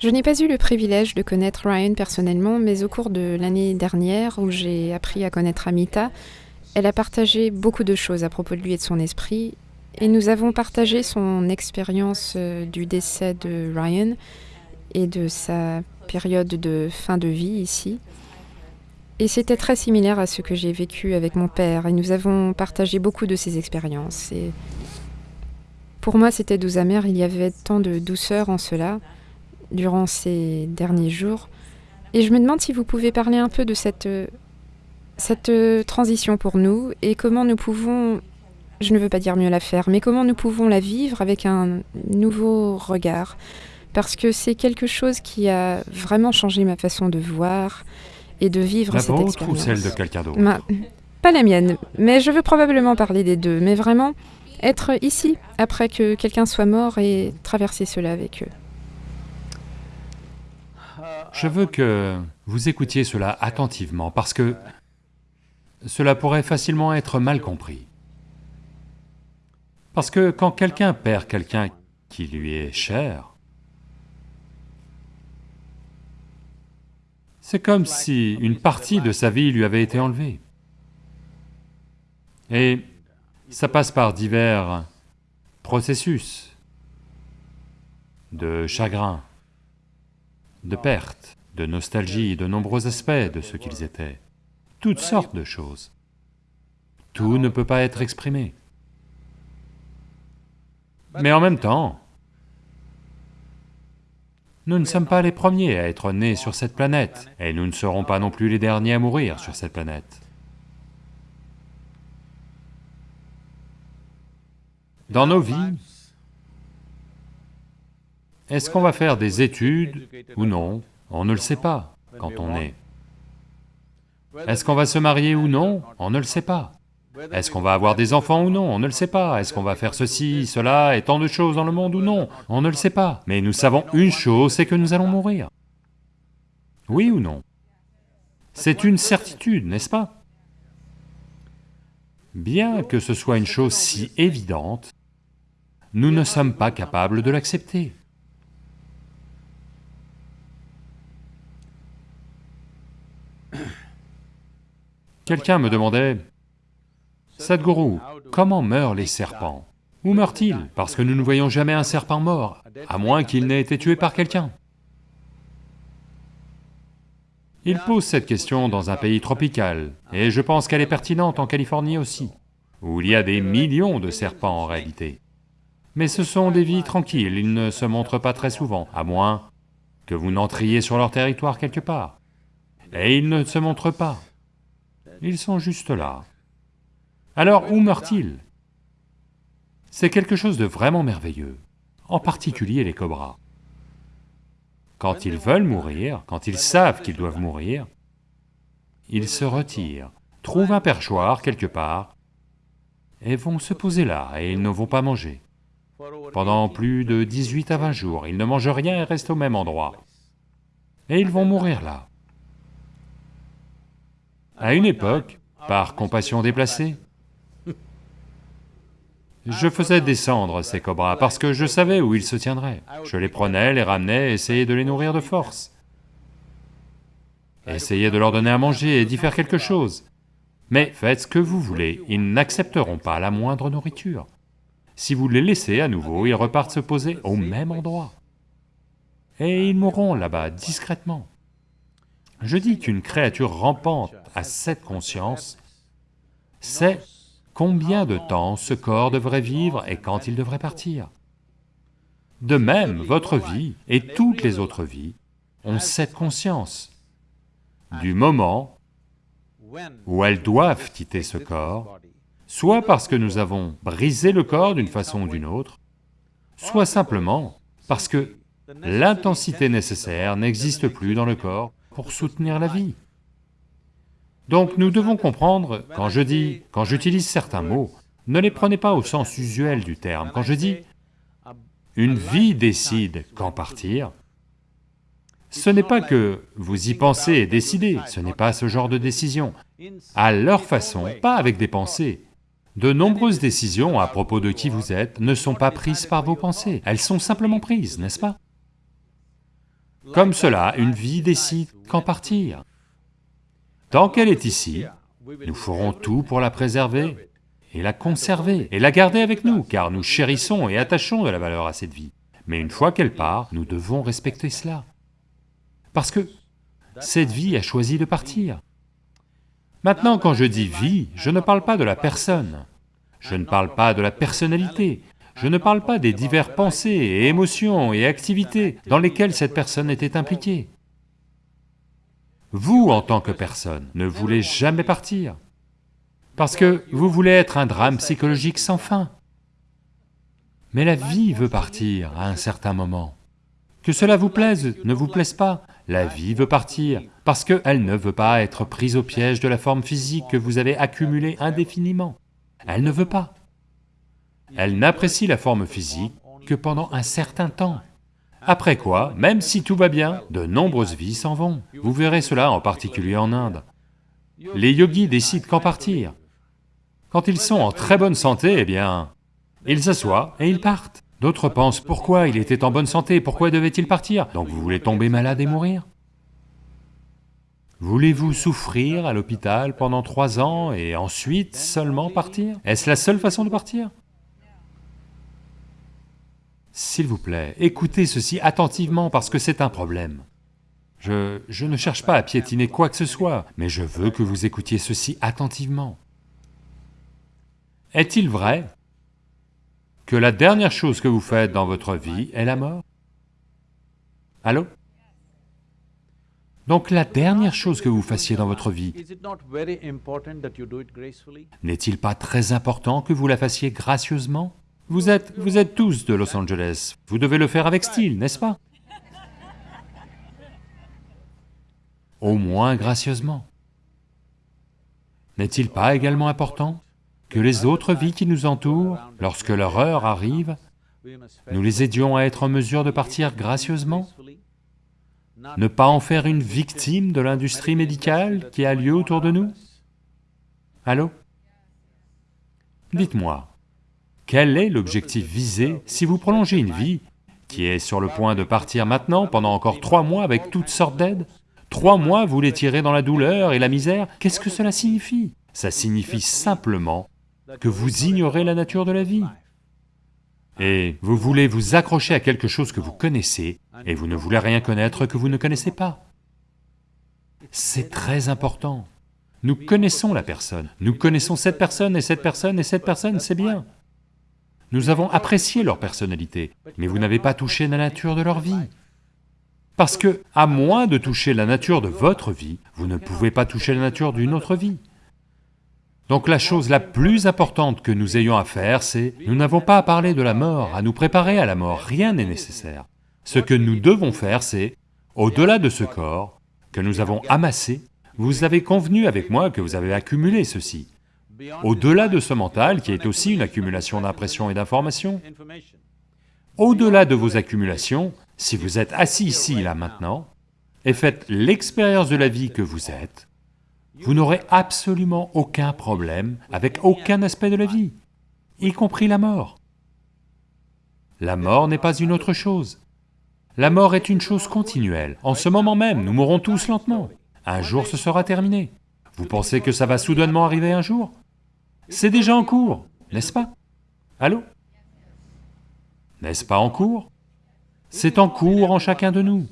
Je n'ai pas eu le privilège de connaître Ryan personnellement, mais au cours de l'année dernière, où j'ai appris à connaître Amita, elle a partagé beaucoup de choses à propos de lui et de son esprit, et nous avons partagé son expérience euh, du décès de Ryan et de sa période de fin de vie ici. Et c'était très similaire à ce que j'ai vécu avec mon père, et nous avons partagé beaucoup de ces expériences. Et pour moi, c'était doux amer, il y avait tant de douceur en cela durant ces derniers jours. Et je me demande si vous pouvez parler un peu de cette, cette transition pour nous et comment nous pouvons, je ne veux pas dire mieux la faire, mais comment nous pouvons la vivre avec un nouveau regard. Parce que c'est quelque chose qui a vraiment changé ma façon de voir et de vivre la cette vôtre expérience. ou celle de quelqu'un d'autre Pas la mienne, mais je veux probablement parler des deux. Mais vraiment, être ici après que quelqu'un soit mort et traverser cela avec eux. Je veux que vous écoutiez cela attentivement parce que cela pourrait facilement être mal compris. Parce que quand quelqu'un perd quelqu'un qui lui est cher, c'est comme si une partie de sa vie lui avait été enlevée. Et ça passe par divers processus de chagrin, de perte, de nostalgie, de nombreux aspects de ce qu'ils étaient, toutes sortes de choses. Tout ne peut pas être exprimé. Mais en même temps, nous ne sommes pas les premiers à être nés sur cette planète, et nous ne serons pas non plus les derniers à mourir sur cette planète. Dans nos vies, est-ce qu'on va faire des études ou non? On ne le sait pas quand on est. Est-ce qu'on va se marier ou non? On ne le sait pas. Est-ce qu'on va avoir des enfants ou non? On ne le sait pas. Est-ce qu'on va faire ceci, cela et tant de choses dans le monde ou non? On ne le sait pas. Mais nous savons une chose, c'est que nous allons mourir. Oui ou non? C'est une certitude, n'est-ce pas? Bien que ce soit une chose si évidente, nous ne sommes pas capables de l'accepter. Quelqu'un me demandait, « Sadhguru, comment meurent les serpents? Où meurent-ils? Parce que nous ne voyons jamais un serpent mort, à moins qu'il n'ait été tué par quelqu'un. » Il pose cette question dans un pays tropical, et je pense qu'elle est pertinente en Californie aussi, où il y a des millions de serpents en réalité. Mais ce sont des vies tranquilles, ils ne se montrent pas très souvent, à moins que vous n'entriez sur leur territoire quelque part. Et ils ne se montrent pas. Ils sont juste là. Alors où meurent-ils? C'est quelque chose de vraiment merveilleux, en particulier les cobras. Quand ils veulent mourir, quand ils savent qu'ils doivent mourir, ils se retirent, trouvent un perchoir quelque part, et vont se poser là, et ils ne vont pas manger. Pendant plus de 18 à 20 jours, ils ne mangent rien et restent au même endroit. Et ils vont mourir là. À une époque, par compassion déplacée, je faisais descendre ces cobras parce que je savais où ils se tiendraient. Je les prenais, les ramenais, essayais de les nourrir de force. Essayais de leur donner à manger et d'y faire quelque chose. Mais faites ce que vous voulez, ils n'accepteront pas la moindre nourriture. Si vous les laissez à nouveau, ils repartent se poser au même endroit. Et ils mourront là-bas, discrètement. Je dis qu'une créature rampante à cette conscience sait combien de temps ce corps devrait vivre et quand il devrait partir. De même, votre vie et toutes les autres vies ont cette conscience du moment où elles doivent quitter ce corps, soit parce que nous avons brisé le corps d'une façon ou d'une autre, soit simplement parce que l'intensité nécessaire n'existe plus dans le corps pour soutenir la vie. Donc nous devons comprendre, quand je dis, quand j'utilise certains mots, ne les prenez pas au sens usuel du terme. Quand je dis « une vie décide quand partir », ce n'est pas que vous y pensez et décidez, ce n'est pas ce genre de décision. À leur façon, pas avec des pensées. De nombreuses décisions à propos de qui vous êtes ne sont pas prises par vos pensées, elles sont simplement prises, n'est-ce pas? Comme cela, une vie décide qu'en partir. Tant qu'elle est ici, nous ferons tout pour la préserver et la conserver et la garder avec nous, car nous chérissons et attachons de la valeur à cette vie. Mais une fois qu'elle part, nous devons respecter cela. Parce que cette vie a choisi de partir. Maintenant, quand je dis vie, je ne parle pas de la personne, je ne parle pas de la personnalité, je ne parle pas des diverses pensées et émotions et activités dans lesquelles cette personne était impliquée. Vous, en tant que personne, ne voulez jamais partir, parce que vous voulez être un drame psychologique sans fin. Mais la vie veut partir à un certain moment. Que cela vous plaise, ne vous plaise pas, la vie veut partir, parce qu'elle ne veut pas être prise au piège de la forme physique que vous avez accumulée indéfiniment. Elle ne veut pas. Elle n'apprécie la forme physique que pendant un certain temps. Après quoi, même si tout va bien, de nombreuses vies s'en vont. Vous verrez cela en particulier en Inde. Les yogis décident qu'en partir. Quand ils sont en très bonne santé, eh bien, ils s'assoient et ils partent. D'autres pensent, pourquoi il était en bonne santé, pourquoi devait-il partir? Donc vous voulez tomber malade et mourir? Voulez-vous souffrir à l'hôpital pendant trois ans et ensuite seulement partir? Est-ce la seule façon de partir? S'il vous plaît, écoutez ceci attentivement parce que c'est un problème. Je, je ne cherche pas à piétiner quoi que ce soit, mais je veux que vous écoutiez ceci attentivement. Est-il vrai que la dernière chose que vous faites dans votre vie est la mort? Allô? Donc la dernière chose que vous fassiez dans votre vie, n'est-il pas très important que vous la fassiez gracieusement? Vous êtes, vous êtes tous de Los Angeles, vous devez le faire avec style, n'est-ce pas? Au moins gracieusement. N'est-il pas également important que les autres vies qui nous entourent, lorsque leur heure arrive, nous les aidions à être en mesure de partir gracieusement? Ne pas en faire une victime de l'industrie médicale qui a lieu autour de nous? Allô? Dites-moi, quel est l'objectif visé si vous prolongez une vie qui est sur le point de partir maintenant pendant encore trois mois avec toutes sortes d'aides? Trois mois, vous les tirez dans la douleur et la misère, qu'est-ce que cela signifie? Ça signifie simplement que vous ignorez la nature de la vie. Et vous voulez vous accrocher à quelque chose que vous connaissez, et vous ne voulez rien connaître que vous ne connaissez pas. C'est très important. Nous connaissons la personne, nous connaissons cette personne et cette personne et cette personne, c'est bien. Nous avons apprécié leur personnalité, mais vous n'avez pas touché la nature de leur vie. Parce que, à moins de toucher la nature de votre vie, vous ne pouvez pas toucher la nature d'une autre vie. Donc la chose la plus importante que nous ayons à faire, c'est, nous n'avons pas à parler de la mort, à nous préparer à la mort, rien n'est nécessaire. Ce que nous devons faire, c'est, au-delà de ce corps que nous avons amassé, vous avez convenu avec moi que vous avez accumulé ceci au-delà de ce mental qui est aussi une accumulation d'impressions et d'informations, au-delà de vos accumulations, si vous êtes assis ici, là, maintenant, et faites l'expérience de la vie que vous êtes, vous n'aurez absolument aucun problème avec aucun aspect de la vie, y compris la mort. La mort n'est pas une autre chose. La mort est une chose continuelle. En ce moment même, nous mourrons tous lentement. Un jour ce sera terminé. Vous pensez que ça va soudainement arriver un jour? C'est déjà en cours, n'est-ce pas? Allô? N'est-ce pas en cours? C'est en cours en chacun de nous.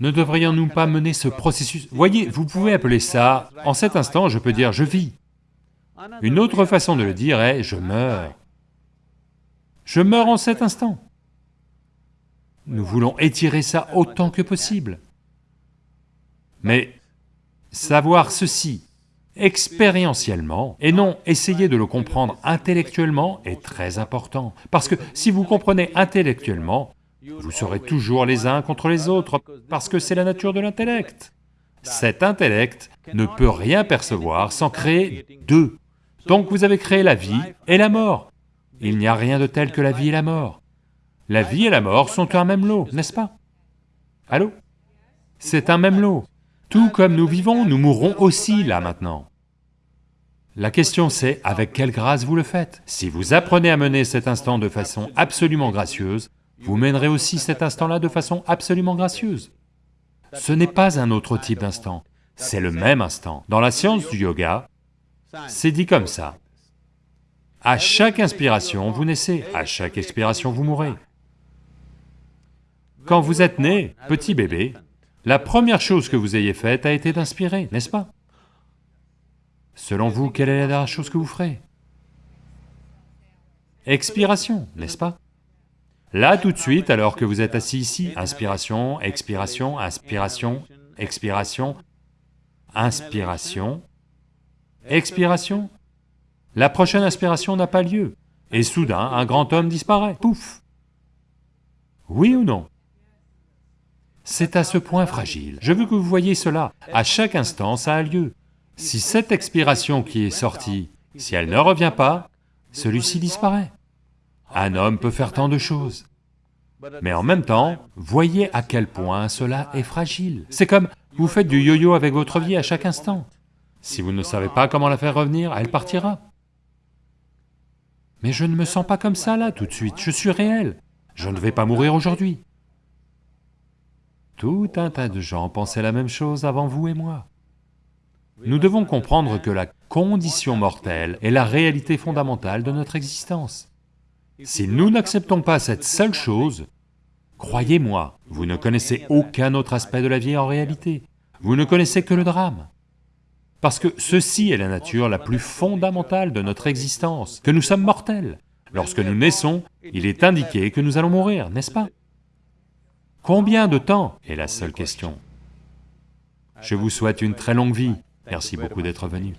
Ne devrions-nous pas mener ce processus? Voyez, vous pouvez appeler ça, en cet instant je peux dire je vis. Une autre façon de le dire est je meurs. Je meurs en cet instant. Nous voulons étirer ça autant que possible. Mais savoir ceci, expérientiellement, et non essayer de le comprendre intellectuellement est très important. Parce que si vous comprenez intellectuellement, vous serez toujours les uns contre les autres, parce que c'est la nature de l'intellect. Cet intellect ne peut rien percevoir sans créer deux. Donc vous avez créé la vie et la mort. Il n'y a rien de tel que la vie et la mort. La vie et la mort sont un même lot, n'est-ce pas? Allô? C'est un même lot. Tout comme nous vivons, nous mourrons aussi là maintenant. La question c'est, avec quelle grâce vous le faites? Si vous apprenez à mener cet instant de façon absolument gracieuse, vous mènerez aussi cet instant-là de façon absolument gracieuse. Ce n'est pas un autre type d'instant, c'est le même instant. Dans la science du yoga, c'est dit comme ça. À chaque inspiration, vous naissez, à chaque expiration, vous mourrez. Quand vous êtes né, petit bébé, la première chose que vous ayez faite a été d'inspirer, n'est-ce pas? Selon vous, quelle est la dernière chose que vous ferez? Expiration, n'est-ce pas? Là, tout de suite, alors que vous êtes assis ici, inspiration, expiration, inspiration, expiration, inspiration, expiration. La prochaine inspiration n'a pas lieu, et soudain, un grand homme disparaît, pouf! Oui ou non? C'est à ce point fragile. Je veux que vous voyez cela, à chaque instant, ça a lieu. Si cette expiration qui est sortie, si elle ne revient pas, celui-ci disparaît. Un homme peut faire tant de choses. Mais en même temps, voyez à quel point cela est fragile. C'est comme, vous faites du yo-yo avec votre vie à chaque instant. Si vous ne savez pas comment la faire revenir, elle partira. Mais je ne me sens pas comme ça là tout de suite, je suis réel, je ne vais pas mourir aujourd'hui. Tout un tas de gens pensaient la même chose avant vous et moi. Nous devons comprendre que la condition mortelle est la réalité fondamentale de notre existence. Si nous n'acceptons pas cette seule chose, croyez-moi, vous ne connaissez aucun autre aspect de la vie en réalité, vous ne connaissez que le drame. Parce que ceci est la nature la plus fondamentale de notre existence, que nous sommes mortels. Lorsque nous naissons, il est indiqué que nous allons mourir, n'est-ce pas? Combien de temps est la seule question. Je vous souhaite une très longue vie, merci beaucoup d'être venu.